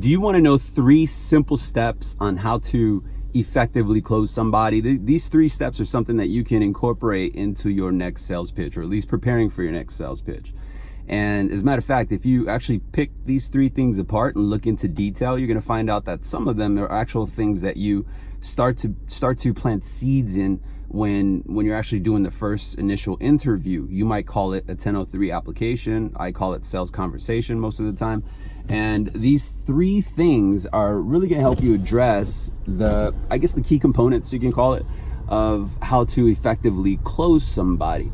Do you want to know three simple steps on how to effectively close somebody? These three steps are something that you can incorporate into your next sales pitch, or at least preparing for your next sales pitch. And as a matter of fact, if you actually pick these three things apart and look into detail, you're going to find out that some of them are actual things that you start to start to plant seeds in when when you're actually doing the first initial interview. You might call it a 1003 application. I call it sales conversation most of the time. And these three things are really going to help you address the, I guess, the key components, you can call it, of how to effectively close somebody.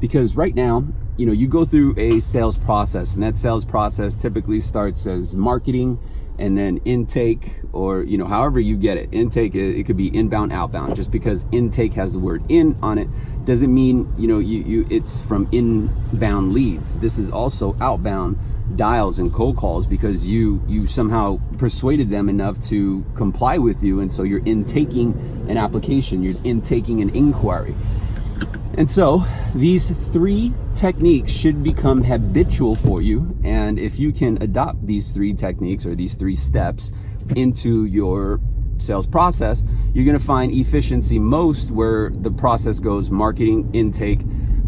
Because right now, you know, you go through a sales process and that sales process typically starts as marketing, and then intake or you know however you get it. Intake it, could be inbound outbound. Just because intake has the word in on it doesn't mean you know you, you it's from inbound leads. This is also outbound dials and cold calls because you you somehow persuaded them enough to comply with you. And so you're intaking an application. You're intaking an inquiry and so these three techniques should become habitual for you. And if you can adopt these three techniques or these three steps into your sales process, you're going to find efficiency most where the process goes marketing, intake,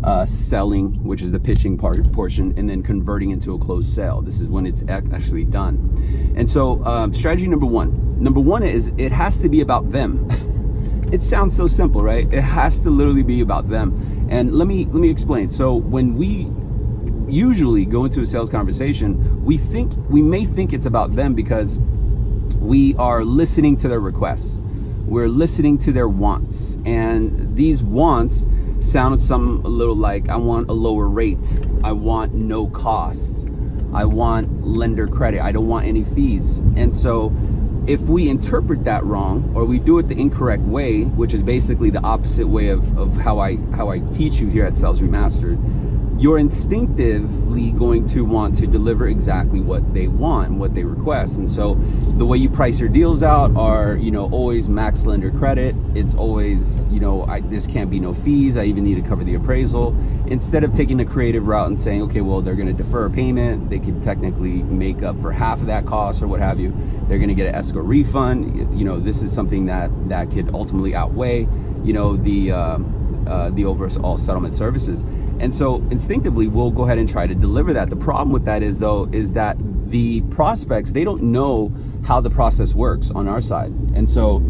uh, selling, which is the pitching part portion, and then converting into a closed sale. This is when it's actually done. And so um, strategy number one, number one is it has to be about them. it sounds so simple, right? It has to literally be about them. And let me let me explain. So when we usually go into a sales conversation, we think we may think it's about them because we are listening to their requests. We're listening to their wants. And these wants sound some a little like I want a lower rate. I want no costs. I want lender credit. I don't want any fees. And so if we interpret that wrong or we do it the incorrect way, which is basically the opposite way of, of how I how I teach you here at Sales Remastered, you're instinctively going to want to deliver exactly what they want and what they request. And so the way you price your deals out are, you know, always max lender credit. It's always, you know, I, this can't be no fees. I even need to cover the appraisal. Instead of taking the creative route and saying, okay, well, they're going to defer a payment. They could technically make up for half of that cost or what have you. They're going to get an escrow refund. You know, this is something that, that could ultimately outweigh, you know, the, uh, uh, the overall settlement services. And so instinctively, we'll go ahead and try to deliver that. The problem with that is though, is that the prospects, they don't know how the process works on our side. And so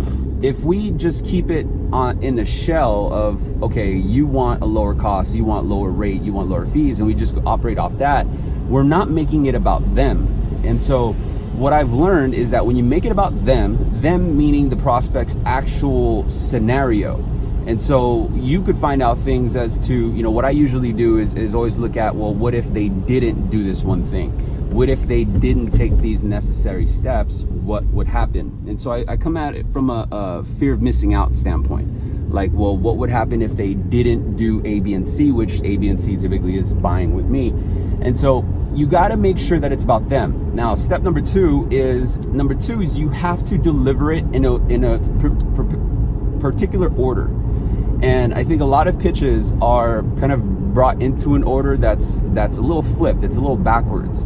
if we just keep it on in the shell of, okay, you want a lower cost, you want lower rate, you want lower fees, and we just operate off that, we're not making it about them. And so what I've learned is that when you make it about them, them meaning the prospect's actual scenario, and so you could find out things as to, you know, what I usually do is, is always look at, well, what if they didn't do this one thing? What if they didn't take these necessary steps? What would happen? And so I, I come at it from a, a fear of missing out standpoint. Like, well, what would happen if they didn't do A, B, and C, which A, B, and C typically is buying with me. And so you got to make sure that it's about them. Now, step number two is number two is you have to deliver it in a in a particular order. And I think a lot of pitches are kind of brought into an order that's that's a little flipped. It's a little backwards.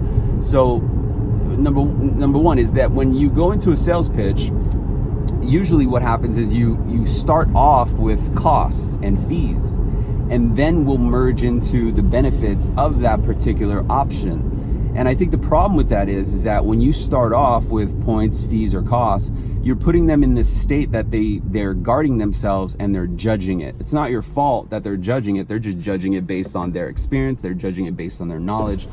So number number one is that when you go into a sales pitch, usually what happens is you you start off with costs and fees and then we'll merge into the benefits of that particular option. And I think the problem with that is, is that when you start off with points, fees, or costs, you're putting them in this state that they they're guarding themselves and they're judging it. It's not your fault that they're judging it. They're just judging it based on their experience. They're judging it based on their knowledge.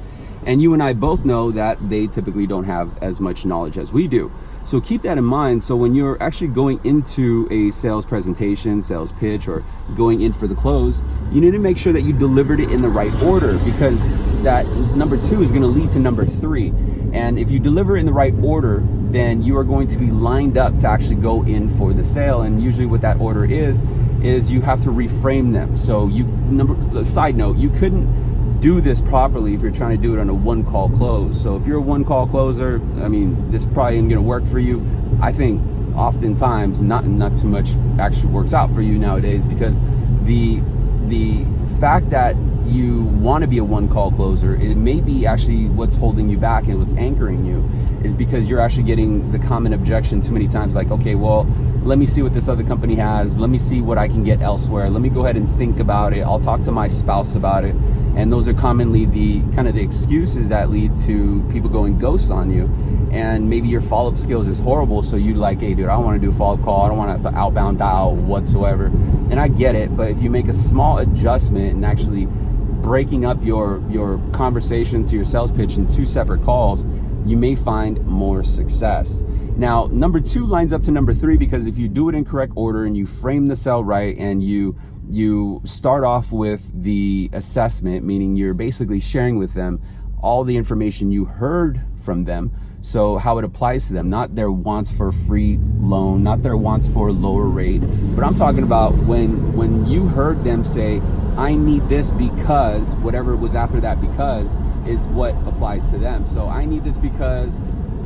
And you and I both know that they typically don't have as much knowledge as we do. So keep that in mind. So when you're actually going into a sales presentation, sales pitch, or going in for the close, you need to make sure that you delivered it in the right order because that number two is going to lead to number three. And if you deliver in the right order, then you are going to be lined up to actually go in for the sale. And usually what that order is, is you have to reframe them. So you, number, side note, you couldn't do this properly if you're trying to do it on a one call close. So if you're a one call closer, I mean, this probably isn't gonna work for you. I think oftentimes not, not too much actually works out for you nowadays because the, the fact that you want to be a one call closer, it may be actually what's holding you back and what's anchoring you is because you're actually getting the common objection too many times like, okay, well, let me see what this other company has. Let me see what I can get elsewhere. Let me go ahead and think about it. I'll talk to my spouse about it. And those are commonly the kind of the excuses that lead to people going ghosts on you. And maybe your follow-up skills is horrible. So you like, hey dude, I don't want to do a follow-up call. I don't want to have to outbound dial whatsoever. And I get it, but if you make a small adjustment and actually breaking up your, your conversation to your sales pitch in two separate calls, you may find more success. Now, number two lines up to number three because if you do it in correct order and you frame the sell right and you you start off with the assessment, meaning you're basically sharing with them all the information you heard from them. So how it applies to them, not their wants for free loan, not their wants for lower rate, but I'm talking about when when you heard them say, I need this because whatever was after that because is what applies to them. So I need this because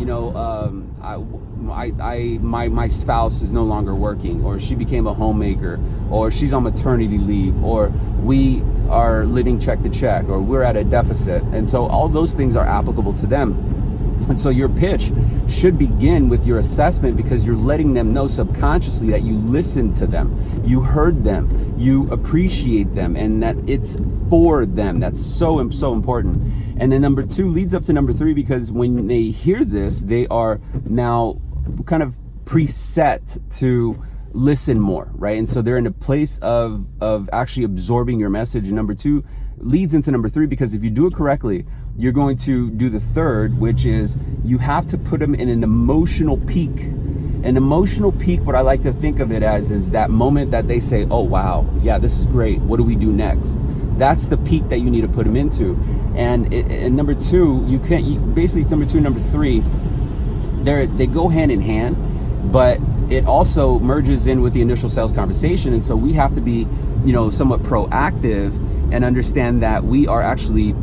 you know, um, I, I, I, my, my spouse is no longer working, or she became a homemaker, or she's on maternity leave, or we are living check to check, or we're at a deficit. And so all those things are applicable to them. And so your pitch should begin with your assessment because you're letting them know subconsciously that you listened to them, you heard them, you appreciate them, and that it's for them. That's so, so important. And then number two leads up to number three because when they hear this, they are now kind of preset to listen more, right? And so they're in a place of, of actually absorbing your message. And number two leads into number three because if you do it correctly, you're going to do the third, which is you have to put them in an emotional peak. An emotional peak, what I like to think of it as, is that moment that they say, oh, wow, yeah, this is great. What do we do next? That's the peak that you need to put them into. And, and number two, you can't, you, basically number two, number three, they they go hand in hand, but it also merges in with the initial sales conversation. And so we have to be, you know, somewhat proactive and understand that we are actually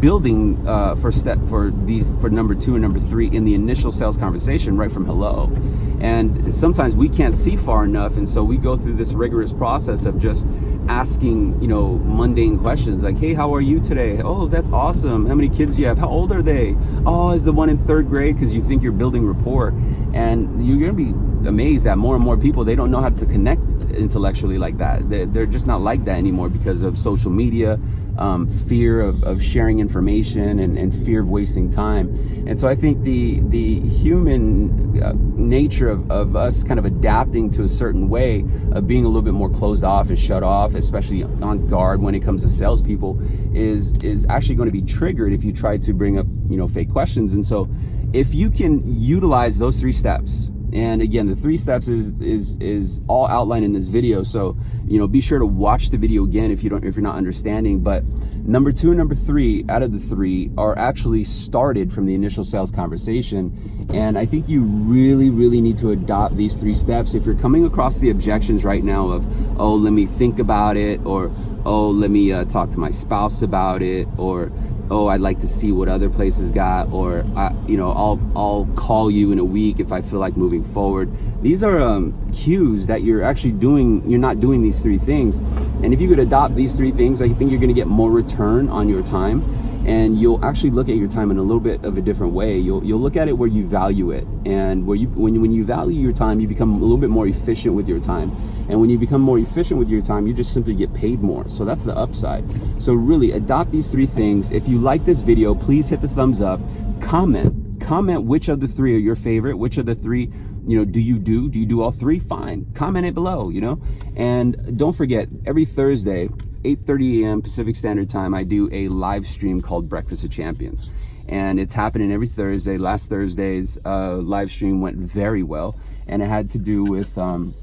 building uh, for step for these for number two and number three in the initial sales conversation right from hello. And sometimes we can't see far enough and so we go through this rigorous process of just asking you know mundane questions like hey how are you today? Oh that's awesome. How many kids do you have? How old are they? Oh is the one in third grade because you think you're building rapport. And you're gonna be amazed that more and more people they don't know how to connect intellectually like that. They're, they're just not like that anymore because of social media um, fear of, of sharing information and, and, fear of wasting time. And so I think the the human uh, nature of, of us kind of adapting to a certain way of being a little bit more closed off and shut off, especially on guard when it comes to salespeople, is is actually going to be triggered if you try to bring up you know fake questions. And so if you can utilize those three steps and again the three steps is is is all outlined in this video. So you know be sure to watch the video again if you don't if you're not understanding. But number two and number three out of the three are actually started from the initial sales conversation. And i think you really really need to adopt these three steps. If you're coming across the objections right now of oh let me think about it or oh let me uh, talk to my spouse about it or oh I'd like to see what other places got or I, you know I'll I'll call you in a week if I feel like moving forward. These are um, cues that you're actually doing you're not doing these three things. And if you could adopt these three things I think you're gonna get more return on your time and you'll actually look at your time in a little bit of a different way. You'll you'll look at it where you value it and where you when, when you value your time you become a little bit more efficient with your time and when you become more efficient with your time, you just simply get paid more. So that's the upside. So really adopt these three things. If you like this video, please hit the thumbs up, comment, comment which of the three are your favorite, which of the three you know do you do do you do all three fine comment it below you know and don't forget every thursday 8:30 a.m. Pacific Standard Time, I do a live stream called Breakfast of Champions. And it's happening every Thursday. Last Thursday's uh, live stream went very well. And it had to do with um,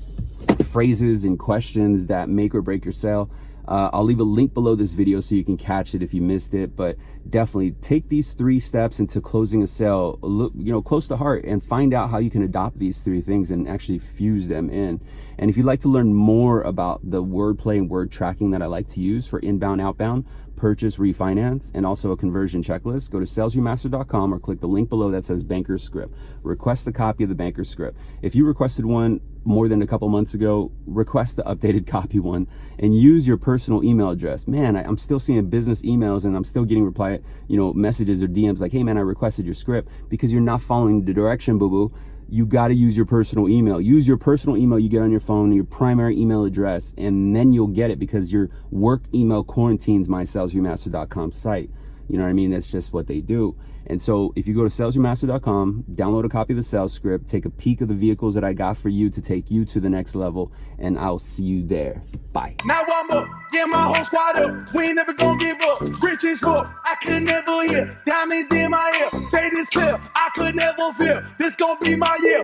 phrases and questions that make or break your sale. Uh, I'll leave a link below this video so you can catch it if you missed it, but definitely take these three steps into closing a sale, look, you know, close to heart and find out how you can adopt these three things and actually fuse them in. And if you'd like to learn more about the wordplay and word tracking that I like to use for inbound, outbound, purchase refinance and also a conversion checklist, go to salesremaster.com or click the link below that says banker script. Request a copy of the banker script. If you requested one more than a couple months ago, request the updated copy one and use your personal email address. Man, I, am still seeing business emails and I'm still getting reply, you know, messages or DMs like, hey man, I requested your script because you're not following the direction, boo boo you got to use your personal email. Use your personal email you get on your phone, your primary email address, and then you'll get it because your work email quarantines my salesremaster.com site. You know what I mean? That's just what they do. And so if you go to salesremaster.com, download a copy of the sales script, take a peek of the vehicles that I got for you to take you to the next level, and I'll see you there. Bye. Now I'm up, yeah, my whole squad up. We ain't never gonna give up. Rich as fuck, I could never hear. Diamonds in my ear, say this clear, I could never feel. This gonna be my year.